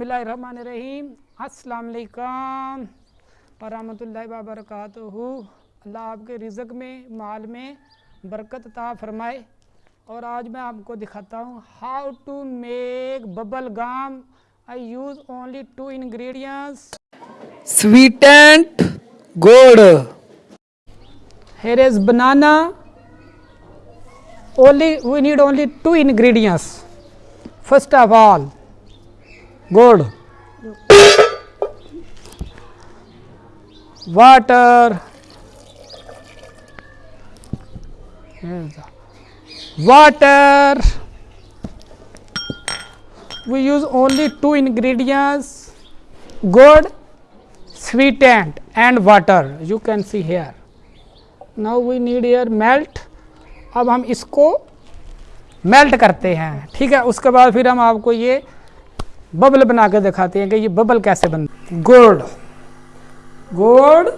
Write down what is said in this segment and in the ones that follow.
اللہ الرحمن الرحیم السلام علیکم ورحمۃ اللہ وبرکاتہ اللہ آپ کے رزق میں مال میں برکت عطا فرمائے۔ اور آج میں آپ کو دکھاتا ہوں how to make bubble gum I use only two ingredients sweetened gourd here is banana only we need only two ingredients. First of all gourd water Here's the water we use only two ingredients gourd sweetened and water you can see here now we need here melt اب ہم اس کو melt کرتے ہیں ٹھیک ہے اس کے بعد پھر ہم آپ کو یہ ببل بنا کے دکھاتے ہیں کہ یہ ببل کیسے بن گوڑ۔ گوڑ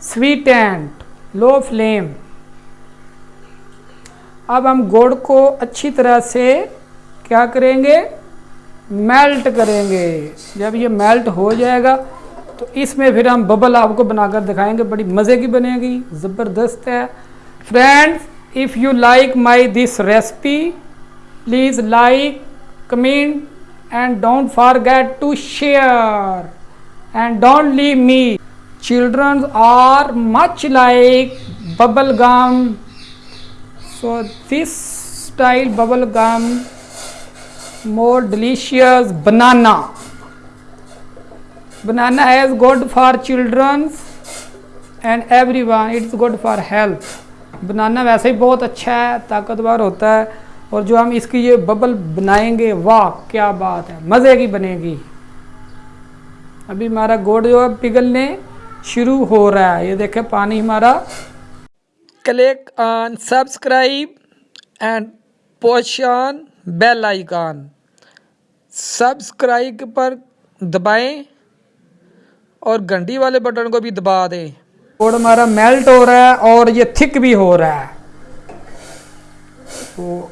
سویٹ اینڈ لو فلیم اب ہم گوڑ کو اچھی طرح سے کیا کریں گے؟ میلٹ کریں گے۔ جب یہ میلٹ ہو جائے گا، تو اس میں پھر ہم ببل آپ کو بنا کر دکھائیں گے۔ بڑی مزے کی بنے گی، زبردست ہے۔ Friends if you like my this recipe please like comment and don't forget to share and don't leave me childrens are much like bubble gum so this style bubble gum more delicious banana. Banana is good for children and everyone. It's good for health. بنانا ویسے ہی بہت اچھا ہے طاقتور ہوتا ہے اور جو ہم اس کی یہ ببل بنائیں گے، واہ، کیا بات ہے، مزے کی بنے گی۔ ابھی ہمارا گوڑ جو ہے پگھلنے شروع ہو رہا ہے۔ یہ دیکھیں، پانی ہمارا click on subscribe and push on bell icon subscribe پر دبائیں اور گھنٹی والے بٹن کو بھی دبا دیں۔ گوڑ ہمارا میلٹ ہو رہا ہے اور یہ تھک بھی ہو رہا ہے۔ تو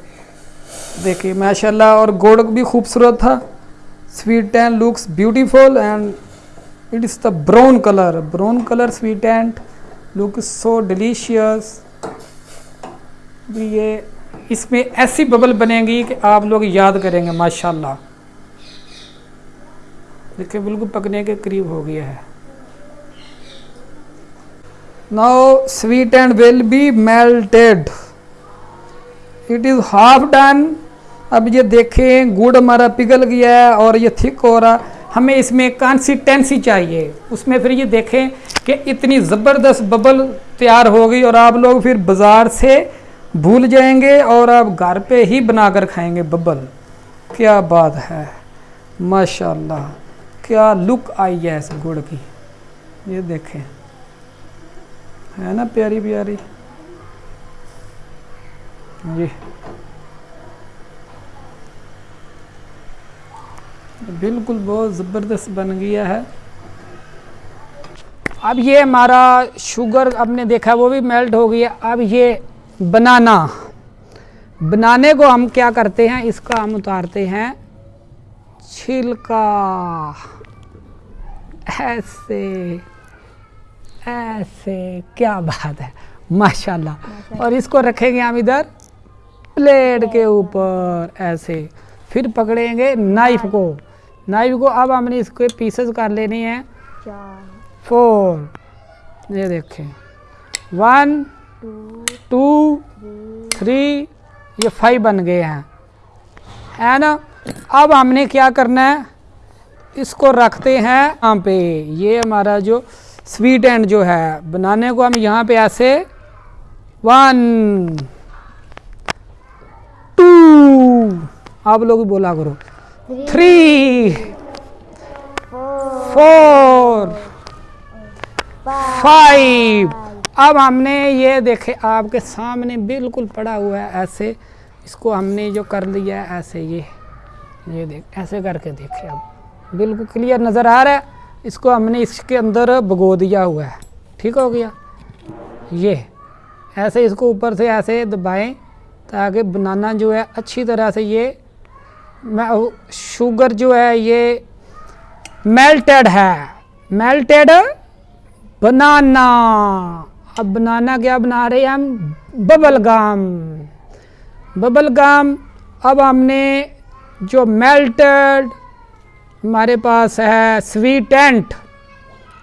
دیکھیے ماشاء اللہ اور گوڑ بھی خوبصورت تھا۔ Sweet and looks beautiful and it is the brown colour brown colour sweet and looks so delicious یہ اس میں ایسی ببل بنے گی کہ آپ لوگ یاد کریں گے ماشاء اللہ دیکھیں بالکل پکنے کے قریب ہو گیا ہے۔ Now sweet and will be melted it is half done اب یہ دیکھیں گڑ ہمارا پگھل گیا ہے اور یہ تھک ہو رہا۔ ہمیں اس میں کانسیٹینسی چاہیے۔ اس میں پھر یہ دیکھیں کہ اتنی زبردست ببل تیار ہو گئی اور آپ لوگ پھر بازار سے بھول جائیں گے اور آپ گھر پہ ہی بنا کر کھائیں گے ببل کیا بات ہے۔ ماشاء اللہ کیا لک آئی ہے اس گڑ کی۔ یہ دیکھیں۔ ہے نا پیاری پیاری؟ جی بالکل بہت زبردست بن گیا ہے۔ اب یہ ہمارا شوگر اب نے دیکھا وہ بھی میلٹ ہو گیا۔ اب یہ بنانا۔ بنانے کو ہم کیا کرتے ہیں؟ اس کا ہم اتارتے ہیں۔ چھلکا۔ ایسے۔ ایسے۔ کیا بات ہے۔ ماشاءاللہ۔ اور اس کو رکھیں گے ہم ادھر پلیٹ کے اوپر۔ ایسے۔ پھر پکڑیں گے نائف کو۔ نائف کو اب ہم نے اس کے پیسز کر لینے ہیں فور یہ دیکھیں ون ٹو تھری یہ فائیو بن گئے ہیں ہے نا اب ہم نے کیا کرنا ہے اس کو رکھتے ہیں یہاں پہ یہ ہمارا جو سویٹ اینڈ جو ہے بنانے کو ہم یہاں پہ ایسے ون ٹو آپ لوگ بولا کرو تھری فور فائیو اب ہم نے یہ دیکھے، آپ کے سامنے بالکل پڑا ہوا ہے، ایسے اس کو ہم نے جو کر لیا ہے، ایسے یہ یہ دیکھ، ایسے کر کے دیکھے اب بالکل کلیئر نظر آ رہا ہے۔ اس کو ہم نے اس کے اندر بگو دیا ہوا ہے۔ ٹھیک ہو گیا۔ یہ، ایسے اس کو اوپر سے ایسے دبائیں تاکہ بنانا جو ہے، اچھی طرح سے یہ شوگر جو ہے یہ میلٹڈ ہے. میلٹڈ بنانا اب بنانا کیا بنا رہے ہیں ہم؟ ببل گام ببل گام اب ہم نے جو میلٹڈ ہمارے پاس ہے سویٹینٹ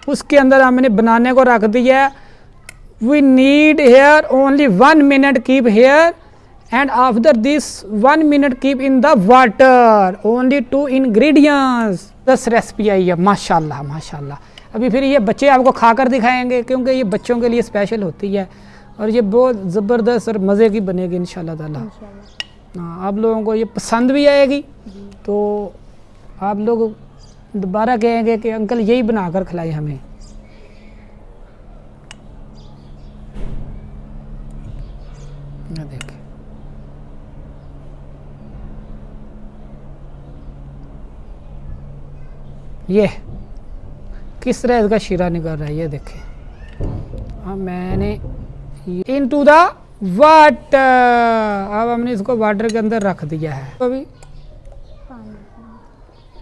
اس کے اندر ہم نے بنانے کو رکھ دیا ہے. We need here only one minute keep here and after this 1 minute keep in the water. Only two ingredients. This recipe آئی ہے ماشاء اللہ ماشاء اللہ ابھی پھر یہ بچے آپ کو کھا کر دکھائیں گے کیونکہ یہ بچوں کے لیے اسپیشل ہوتی ہے اور یہ بہت زبردست اور مزے کی بنے گی ان شاء اللہ تعالیٰ ہاں آپ لوگوں کو یہ پسند بھی آئے گی تو آپ لوگ دوبارہ کہیں گے کہ انکل یہی بنا کر کھلائیں ہمیں دیکھیں یہ کس طرح اس کا شیرہ نکل رہا ہے؟ یہ دیکھیں۔ میں نے ان ٹو دا واٹر اب ہم نے اس کو واٹر کے اندر رکھ دیا ہے۔ ابھی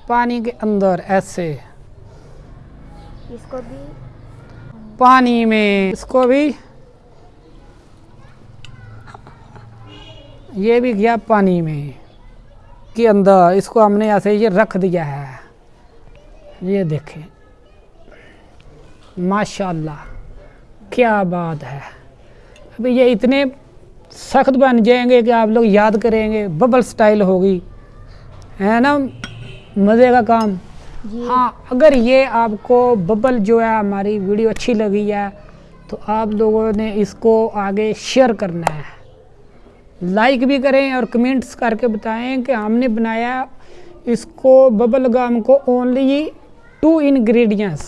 پانی کے اندر ایسے۔ اس کو بھی پانی میں اس کو بھی یہ بھی گیا پانی میں کے اندر۔ اس کو ہم نے ایسے یہ رکھ دیا ہے۔ یہ دیکھیں۔ ماشاءاللہ کیا بات ہے۔ اب یہ اتنے سخت بن جائیں گے کہ آپ لوگ یاد کریں گے۔ ببل سٹائل ہوگی۔ ہے نا؟ مزے کا کام۔ جی۔ ہاں اگر یہ آپ کو ببل جو ہے ہماری ویڈیو اچھی لگی ہے تو آپ لوگوں نے اس کو آگے شیئر کرنا ہے۔ لائک بھی کریں اور کمنٹس کر کے بتائیں کہ ہم نے بنایا اس کو ببل گام کو اونلی ٹو انگریڈینٹس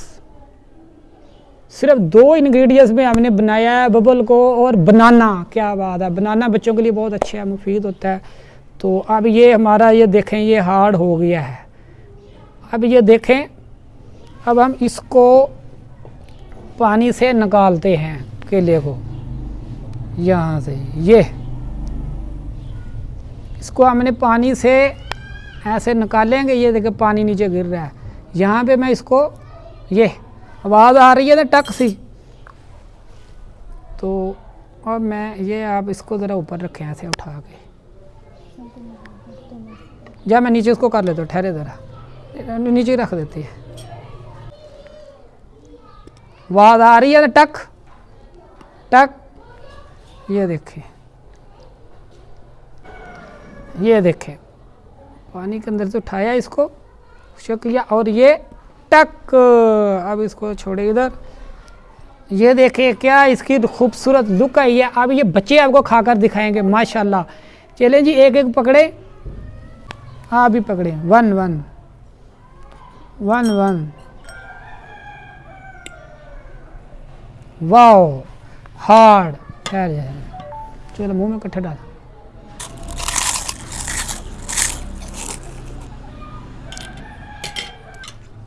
صرف دو انگریڈینٹس میں ہم نے بنایا ہے، ببل کو اور بنانا، کیا بات ہے؟ بنانا بچوں کے لیے بہت اچھا ہے، مفید ہوتا ہے۔ تو اب یہ ہمارا یہ دیکھیں، یہ ہارڈ ہو گیا ہے۔ اب یہ دیکھیں، اب ہم اس کو پانی سے نکالتے ہیں کیلے کو۔ یہاں سے، یہ۔ اس کو ہم نے پانی سے ایسے نکالیں گے، یہ دیکھیں پانی نیچے گر رہا ہے۔ یہاں پہ میں اس کو یہ آواز آ رہی ہے نا ٹک سی۔ تو اور میں یہ آپ اس کو ذرا اوپر رکھیں ایسے اٹھا کے۔ جا میں نیچے اس کو کر لیتا ہوں، ٹھہرے ذرا۔ نیچے رکھ دیتی ہے۔ آواز آ رہی ہے نا ٹک۔ ٹک۔ یہ دیکھیں۔ یہ دیکھیں۔ پانی کے اندر سے اٹھایا اس کو۔ شکریہ۔ اور یہ ٹک، اب اس کو چھوڑے ادھر۔ یہ دیکھیں کیا اس کی خوبصورت لک آئی ہے۔ اب یہ بچے آپ کو کھا کر دکھائیں گے، ماشاءاللہ۔ چلیں جی ایک ایک پکڑے ہاں ابھی پکڑے one one. One one. Wow hard. چلو، منہ میں کٹھے ڈالا۔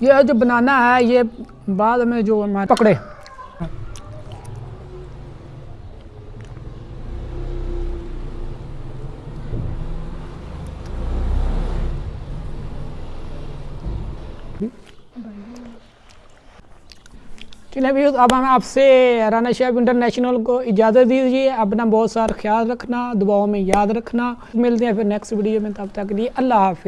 یہ جو بنانا ہے، یہ بعد میں جو ہمارے پکڑے۔ چلے اب ہم آپ سے رانا شاہب انٹرنیشنل کو اجازت دیجیے۔ اپنا بہت سارا خیال رکھنا دباؤ میں یاد رکھنا۔ ملتے ہیں پھر نیکسٹ ویڈیو میں، تب تک لیے اللہ حافظ۔